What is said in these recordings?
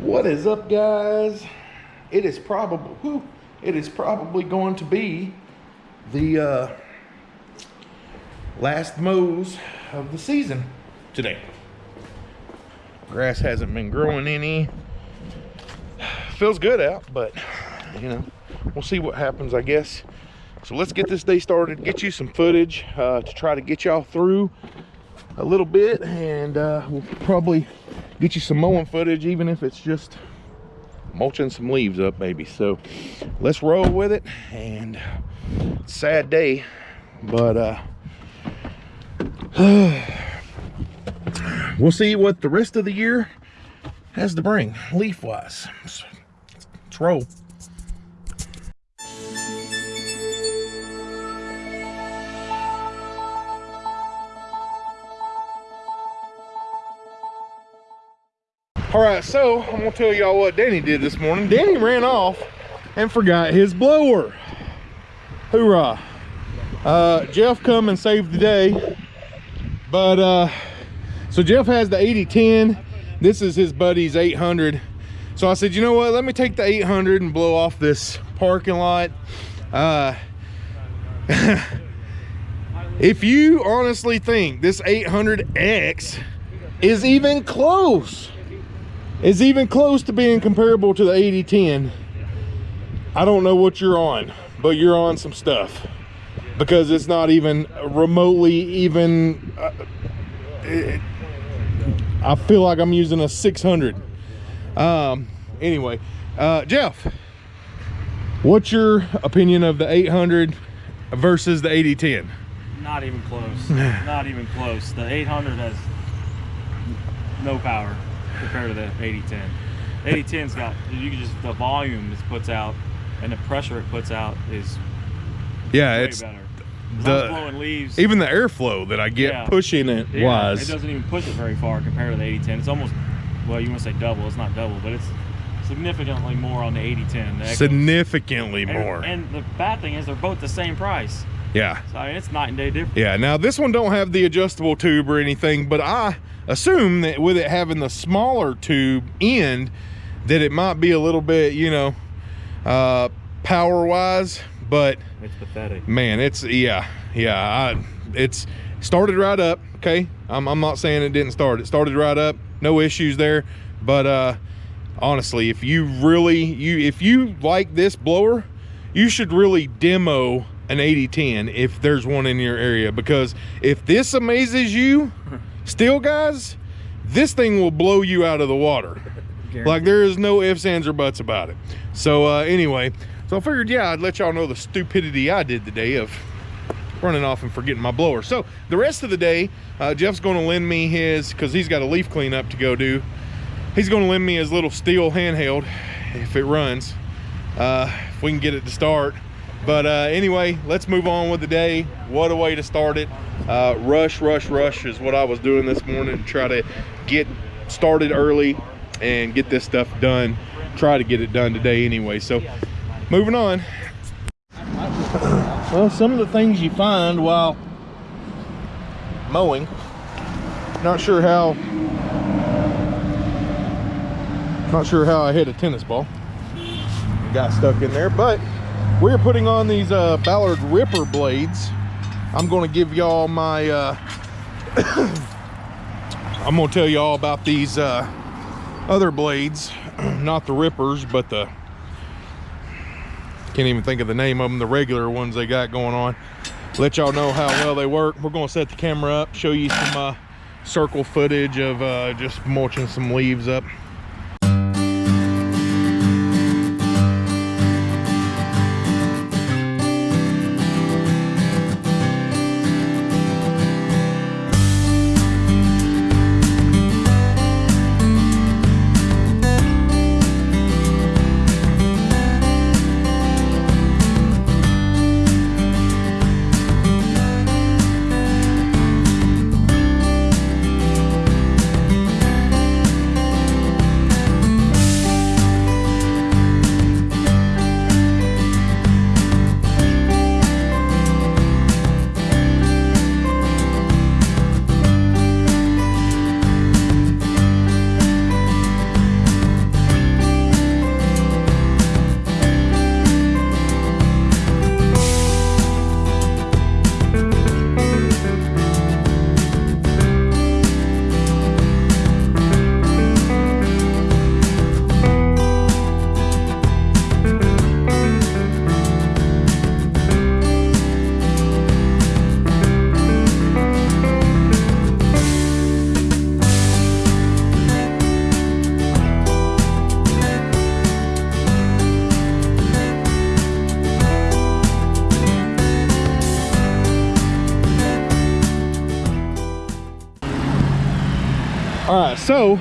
What is up, guys? It is probably whew, it is probably going to be the uh, last mows of the season today. Grass hasn't been growing any. Feels good out, but you know, we'll see what happens, I guess. So let's get this day started, get you some footage uh, to try to get y'all through a little bit, and uh, we'll probably get you some mowing footage, even if it's just mulching some leaves up maybe. So let's roll with it, and sad day, but uh, we'll see what the rest of the year has to bring leaf-wise. Let's, let's roll. All right, so I'm gonna tell y'all what Danny did this morning. Danny ran off and forgot his blower. Hoorah. Uh, Jeff come and saved the day. But, uh, so Jeff has the 8010. This is his buddy's 800. So I said, you know what? Let me take the 800 and blow off this parking lot. Uh, if you honestly think this 800X is even close is even close to being comparable to the 8010 i don't know what you're on but you're on some stuff. Because it's not even remotely even uh, it, i feel like i'm using a 600 um anyway uh jeff what's your opinion of the 800 versus the 8010 not even close. Not even close. The 800 has no power compared to the 8010. 8010's got you can just the volume it puts out and the pressure it puts out is yeah it's better. the leaves. even the airflow that I get yeah. pushing it yeah, wise. it doesn't even push it very far compared to the 8010 it's almost well you want to say double it's not double but it's significantly more on the 8010 the significantly and, more. and the bad thing is they're both the same price. Yeah. So I mean, it's night and day difference. Yeah now this one don't have the adjustable tube or anything but I assume that with it having the smaller tube end that it might be a little bit you know uh power wise but it's pathetic. man it's yeah yeah I, it's started right up okay? I'm, I'm not saying it didn't start. It started right up no issues there but uh honestly if you really you if you like this blower you should really demo an 8010 if there's one in your area because if this amazes you Still, guys, this thing will blow you out of the water. like there is no ifs, ands, or buts about it. So uh, anyway, so I figured, yeah, I'd let y'all know the stupidity I did today of running off and forgetting my blower. So the rest of the day, uh, Jeff's going to lend me his, because he's got a leaf cleanup to go do. He's going to lend me his little Stihl handheld if it runs, uh, if we can get it to start. But uh, anyway, let's move on with the day. What a way to start it. Uh, rush, rush, rush is what I was doing this morning to try to get started early and get this stuff done. Try to get it done today anyway. So moving on. Well, some of the things you find while mowing, not sure how, not sure how I hit a tennis ball. Got stuck in there, but we're putting on these uh, Ballard Ripper blades. I'm going to give y'all my, uh, I'm to tell y'all about these uh, other blades, not the Rippers, but the, can't even think of the name of them, the regular ones they got going on. Let y'all know how well they work. We're going to set the camera up, show you some uh, circle footage of uh, just mulching some leaves up. All right, so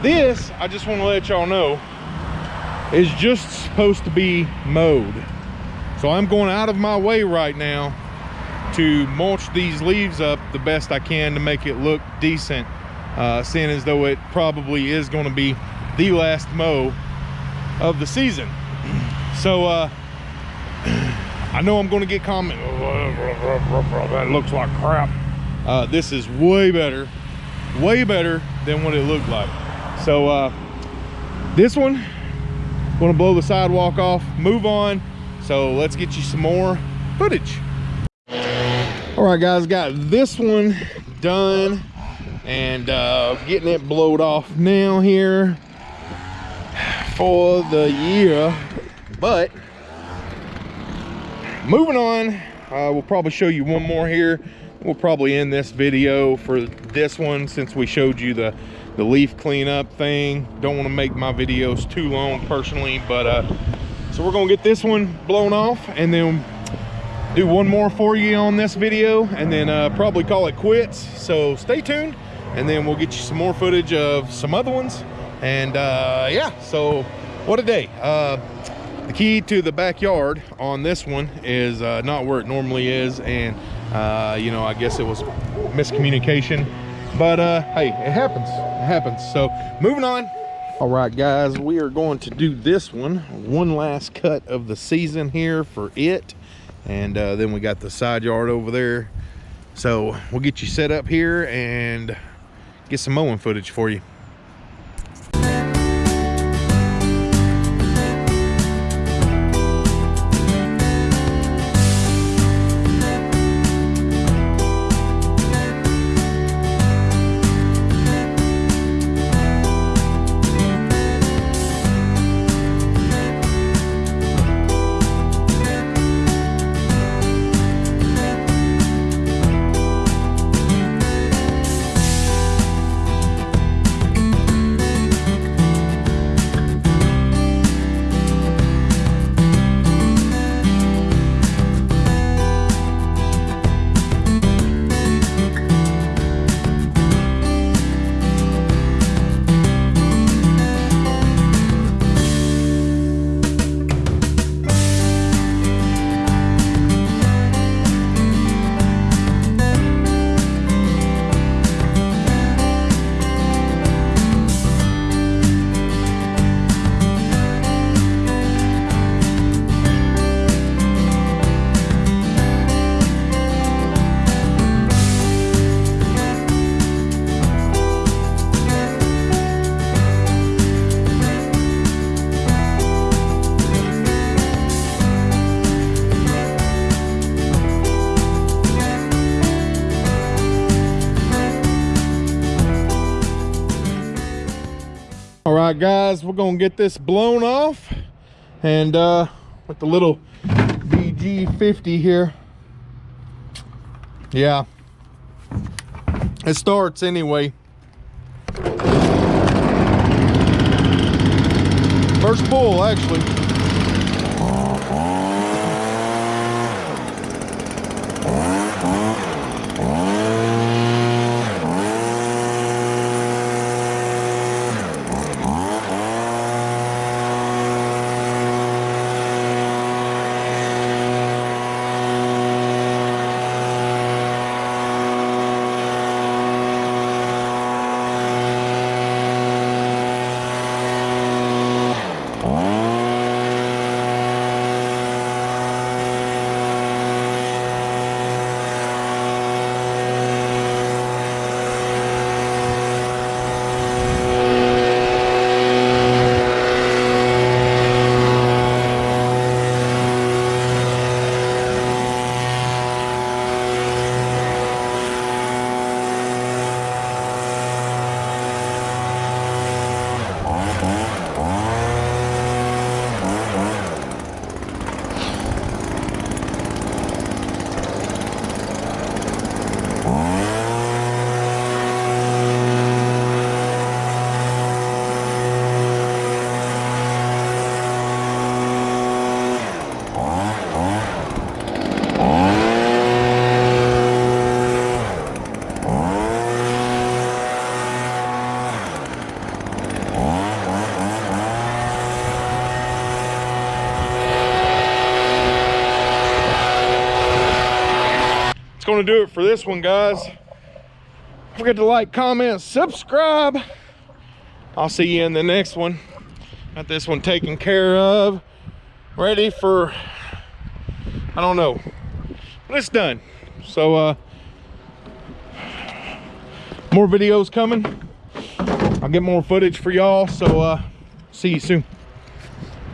this, I just want to let y'all know, is just supposed to be mowed. So I'm going out of my way right now to mulch these leaves up the best I can to make it look decent, uh, seeing as though it probably is going to be the last mow of the season. So uh, I know I'm going to get comment. That looks like crap. Uh, this is way better, way better than what it looked like. So uh, this one, to blow the sidewalk off, move on. So let's get you some more footage. All right, guys, got this one done and uh, getting it blowed off now here for the year. But moving on, uh, we'll probably show you one more here. We'll probably end this video for this one since we showed you the the leaf cleanup thing. Don't want to make my videos too long personally, but uh, so we're gonna get this one blown off and then do one more for you on this video and then uh, probably call it quits. So stay tuned and then we'll get you some more footage of some other ones. And uh, yeah, so what a day. Uh, the key to the backyard on this one is uh, not where it normally is. And uh, you know, I guess it was miscommunication, but uh, hey, it happens, it happens. So moving on. All right, guys, we are going to do this one, one last cut of the season here for it. And uh, then we got the side yard over there. So we'll get you set up here and get some mowing footage for you. Right, guys, we're gonna get this blown off and uh, with the little BG50 here. Yeah, it starts anyway. First pull, actually. Do it for this one, guys. Don't forget to like, comment, subscribe. I'll see you in the next one. Got this one taken care of. Ready for, I don't know. But it's done. So, uh, more videos coming. I'll get more footage for y'all. So, uh, see you soon.